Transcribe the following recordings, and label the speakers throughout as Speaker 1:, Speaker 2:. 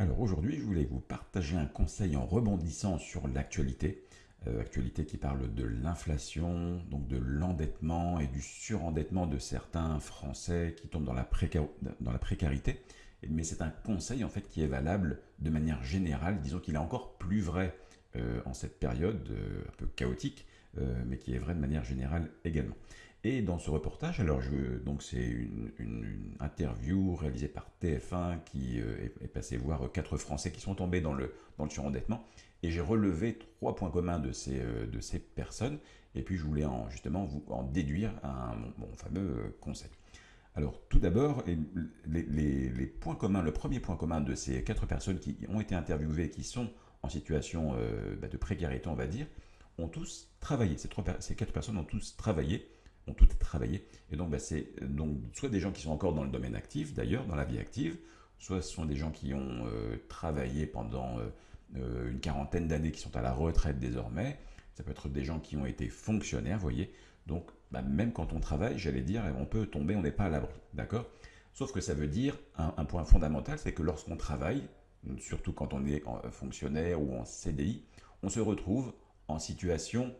Speaker 1: Alors aujourd'hui, je voulais vous partager un conseil en rebondissant sur l'actualité. Euh, actualité qui parle de l'inflation, donc de l'endettement et du surendettement de certains Français qui tombent dans la, précarité. Mais c'est un conseil en fait qui est valable de manière générale. Disons qu'il est encore plus vrai euh, en cette période euh, un peu chaotique, mais qui est vrai de manière générale également. Et dans ce reportage, alors donc c'est une, interview réalisée par TF1 qui euh, est, passé voir quatre Français qui sont tombés dans le, dans le surendettement. Et j'ai relevé trois points communs de ces, euh, de ces personnes. Et puis je voulais en, justement vous en déduire un, mon, fameux euh, conseil. Alors tout d'abord, les, points communs, le premier point commun de ces quatre personnes qui ont été interviewées, qui sont en situation bah, de précarité, on va dire, ont tous travaillé. Ces, trois, ces quatre personnes ont tous travaillé ont toutes travaillé. Et donc, bah, c'est donc soit des gens qui sont encore dans le domaine actif, d'ailleurs, dans la vie active, soit ce sont des gens qui ont euh, travaillé pendant euh, euh, une quarantaine d'années, qui sont à la retraite désormais. Ça peut être des gens qui ont été fonctionnaires, voyez. Donc, bah, même quand on travaille, j'allais dire, on peut tomber, on n'est pas à l'abri, d'accord Sauf que ça veut dire, un point fondamental, c'est que lorsqu'on travaille, surtout quand on est fonctionnaire ou en CDI, on se retrouve en situation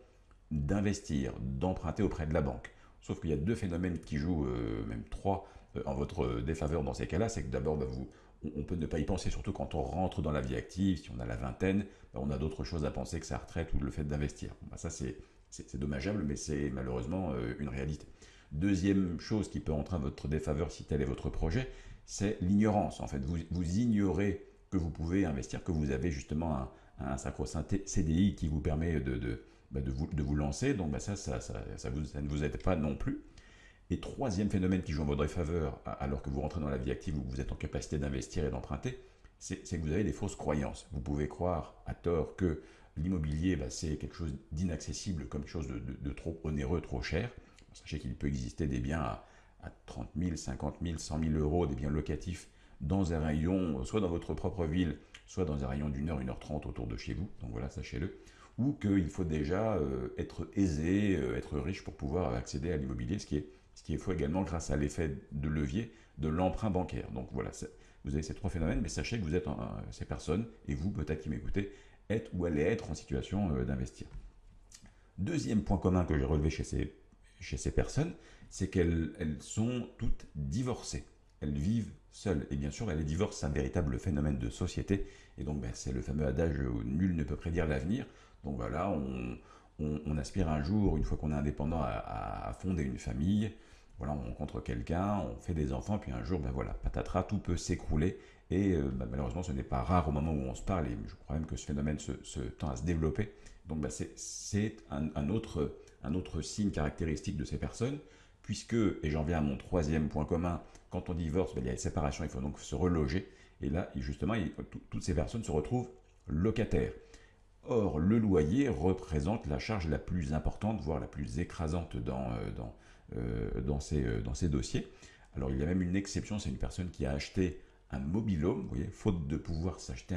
Speaker 1: d'investir, d'emprunter auprès de la banque. Sauf qu'il y a deux phénomènes qui jouent, euh, même trois, euh, en votre défaveur dans ces cas-là. C'est que d'abord, bah, on peut ne pas y penser, surtout quand on rentre dans la vie active, si on a la vingtaine, bah, on a d'autres choses à penser que sa retraite ou le fait d'investir. Bah, ça, c'est dommageable, mais c'est malheureusement euh, une réalité. Deuxième chose qui peut entrer en votre défaveur si tel est votre projet, c'est l'ignorance. En fait, vous, vous, ignorez que vous pouvez investir, que vous avez justement un, un sacro-saint CDI qui vous permet de bah, de, vous, de, vous, lancer. Donc bah, ça, ça, ça, ça, vous, ne vous aide pas non plus. Et troisième phénomène qui joue en votre faveur, alors que vous rentrez dans la vie active où vous êtes en capacité d'investir et d'emprunter, c'est que vous avez des fausses croyances. Vous pouvez croire à tort que l'immobilier, bah, c'est quelque chose d'inaccessible, comme quelque chose de, trop onéreux, trop cher. Sachez qu'il peut exister des biens à, à 30 000, 50 000, 100 000 euros, des biens locatifs dans un rayon, soit dans votre propre ville, soit dans un rayon d'une heure, une heure trente autour de chez vous. Donc voilà, sachez-le ou qu'il faut déjà euh, être aisé, euh, être riche pour pouvoir accéder à l'immobilier, ce qui est ce qui est faux également grâce à l'effet de levier de l'emprunt bancaire. Donc voilà, vous avez ces trois phénomènes, mais sachez que vous êtes ces personnes, et vous peut-être qui m'écoutez, êtes ou allez être en situation euh, d'investir. Deuxième point commun que j'ai relevé chez ces, chez ces personnes, c'est qu'elles sont toutes divorcées. Elles vivent seules. Et bien sûr, les divorces, c'est un véritable phénomène de société. Et donc, ben, c'est le fameux adage où nul ne peut prédire l'avenir. Donc voilà, on, aspire un jour, une fois qu'on est indépendant, à, fonder une famille. Voilà, on rencontre quelqu'un, on fait des enfants, puis un jour, ben voilà, patatras, tout peut s'écrouler. Et euh, ben malheureusement, ce n'est pas rare au moment où on se parle, et je crois même que ce phénomène se, tend à se développer. Donc ben c'est un autre signe caractéristique de ces personnes, puisque, et j'en viens à mon troisième point commun, quand on divorce, ben, il y a une séparation, il faut donc se reloger. Et là, justement, toutes ces personnes se retrouvent locataires. Or, le loyer représente la charge la plus importante, voire la plus écrasante dans, euh, euh, euh, ces, dossiers. Alors, il y a même une exception, c'est une personne qui a acheté un mobilhome, vous voyez, faute de pouvoir s'acheter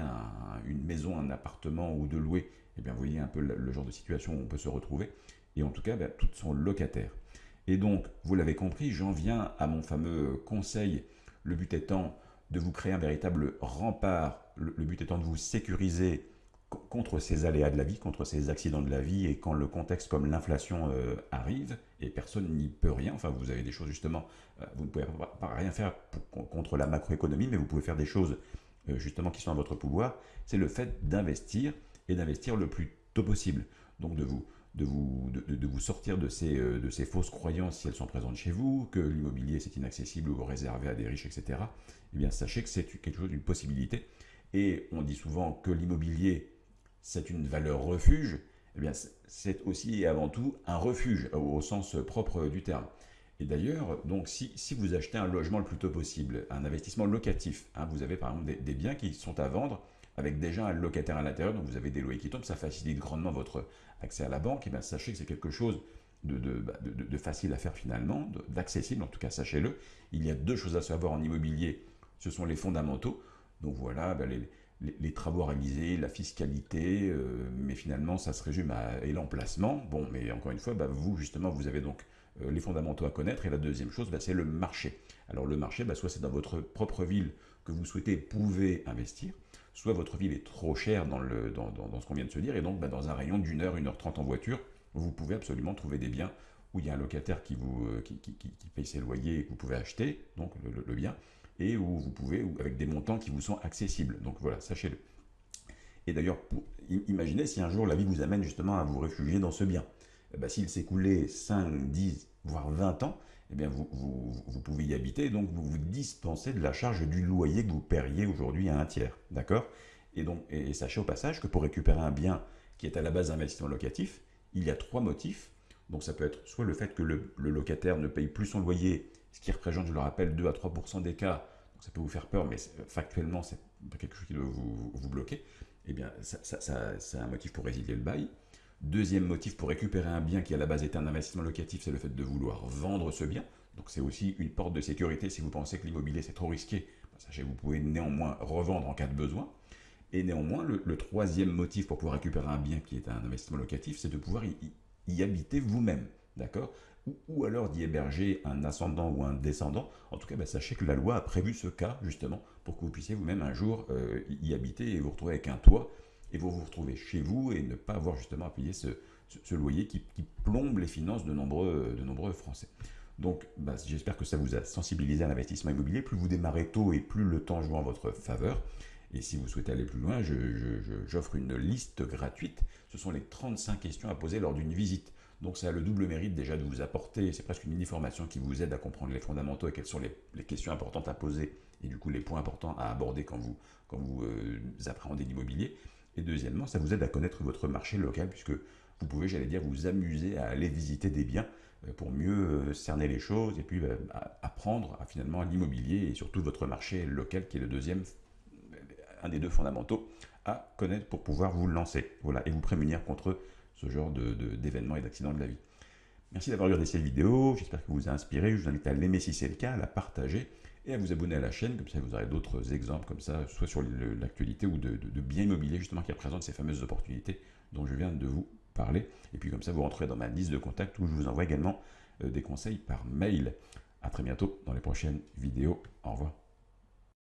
Speaker 1: une maison, un appartement ou de louer, eh bien, vous voyez un peu le, genre de situation où on peut se retrouver. Et en tout cas, ben, toutes sont locataires. Et donc, vous l'avez compris, j'en viens à mon fameux conseil, le but étant de vous créer un véritable rempart, le but étant de vous sécuriser contre ces aléas de la vie, contre ces accidents de la vie, et quand le contexte comme l'inflation euh, arrive, et personne n'y peut rien, enfin vous avez des choses justement, euh, vous ne pouvez rien faire contre la macroéconomie, mais vous pouvez faire des choses euh, justement qui sont à votre pouvoir, c'est le fait d'investir, et d'investir le plus tôt possible. Donc de vous, de vous, de, vous sortir de ces, de ces fausses croyances si elles sont présentes chez vous, que l'immobilier c'est inaccessible ou réservé à des riches, etc. Eh bien sachez que c'est quelque chose d'une possibilité. Et on dit souvent que l'immobilier c'est une valeur refuge, eh bien c'est aussi et avant tout un refuge au sens propre du terme. Et d'ailleurs, donc si, vous achetez un logement le plus tôt possible, un investissement locatif, hein, vous avez par exemple des, biens qui sont à vendre avec déjà un locataire à l'intérieur, donc vous avez des loyers qui tombent, ça facilite grandement votre accès à la banque, et bien sachez que c'est quelque chose de, bah, facile à faire finalement, d'accessible, en tout cas sachez-le. Il y a deux choses à savoir en immobilier, ce sont les fondamentaux, donc voilà, bah, les, les, travaux réalisés, la fiscalité, euh, mais finalement ça se résume à l'emplacement. Bon, mais encore une fois, bah, vous justement, vous avez donc euh, les fondamentaux à connaître. Et la deuxième chose, bah, c'est le marché. Alors le marché, soit c'est dans votre propre ville, que vous souhaitez pouvez investir, soit votre ville est trop chère dans, le, dans, ce qu'on vient de se dire, et donc bah, dans un rayon d'une heure, une heure trente en voiture, vous pouvez absolument trouver des biens où il y a un locataire qui, vous, euh, qui, paye ses loyers et que vous pouvez acheter, donc le, bien, et où vous pouvez, avec des montants qui vous sont accessibles. Donc voilà, sachez-le. Et d'ailleurs, imaginez si un jour la vie vous amène justement à vous réfugier dans ce bien. Eh ben, s'il coulé 5, 10, voire 20 ans, eh bien vous, vous, pouvez y habiter, donc vous vous dispensez de la charge du loyer que vous paieriez aujourd'hui à un tiers. D'accord? Et, donc, et sachez au passage que pour récupérer un bien qui est à la base d'un investissement locatif, il y a trois motifs. Donc ça peut être soit le fait que le, locataire ne paye plus son loyer, ce qui représente, je le rappelle, 2 à 3% des cas. Donc ça peut vous faire peur, mais factuellement, c'est quelque chose qui doit vous, bloquer. Eh bien, ça, c'est un motif pour résilier le bail. Deuxième motif pour récupérer un bien qui à la base était un investissement locatif, c'est le fait de vouloir vendre ce bien. Donc c'est aussi une porte de sécurité si vous pensez que l'immobilier c'est trop risqué. Sachez que vous pouvez néanmoins revendre en cas de besoin. Et néanmoins, le, troisième motif pour pouvoir récupérer un bien qui est un investissement locatif, c'est de pouvoir y, habiter vous-même. D'accord? Ou, alors d'y héberger un ascendant ou un descendant. En tout cas, bah, sachez que la loi a prévu ce cas, justement, pour que vous puissiez vous-même un jour euh, y habiter et vous retrouver avec un toit, et vous vous retrouvez chez vous et ne pas avoir justement à payer ce, loyer qui, plombe les finances de nombreux, Français. Donc, bah, j'espère que ça vous a sensibilisé à l'investissement immobilier. Plus vous démarrez tôt et plus le temps joue en votre faveur. Et si vous souhaitez aller plus loin, j'offre une liste gratuite. Ce sont les 35 questions à poser lors d'une visite. Donc ça a le double mérite déjà de vous apporter, c'est presque une mini-formation qui vous aide à comprendre les fondamentaux et quelles sont les, questions importantes à poser et du coup les points importants à aborder quand vous, quand vous euh, appréhendez l'immobilier. Et deuxièmement, ça vous aide à connaître votre marché local puisque vous pouvez, j'allais dire, vous amuser à aller visiter des biens euh, pour mieux euh, cerner les choses et puis apprendre à, finalement l'immobilier et surtout votre marché local qui est le deuxième un des deux fondamentaux à connaître pour pouvoir vous lancer. Et vous prémunir contre ce genre d'événements et d'accidents de la vie. Merci d'avoir regardé cette vidéo, j'espère que vous a inspiré, je vous invite à l'aimer si c'est le cas, à la partager et à vous abonner à la chaîne, comme ça vous aurez d'autres exemples comme ça, soit sur l'actualité ou de, biens immobiliers justement qui représentent ces fameuses opportunités dont je viens de vous parler. Et puis comme ça vous rentrez dans ma liste de contacts où je vous envoie également euh, des conseils par mail. A très bientôt dans les prochaines vidéos. Au revoir.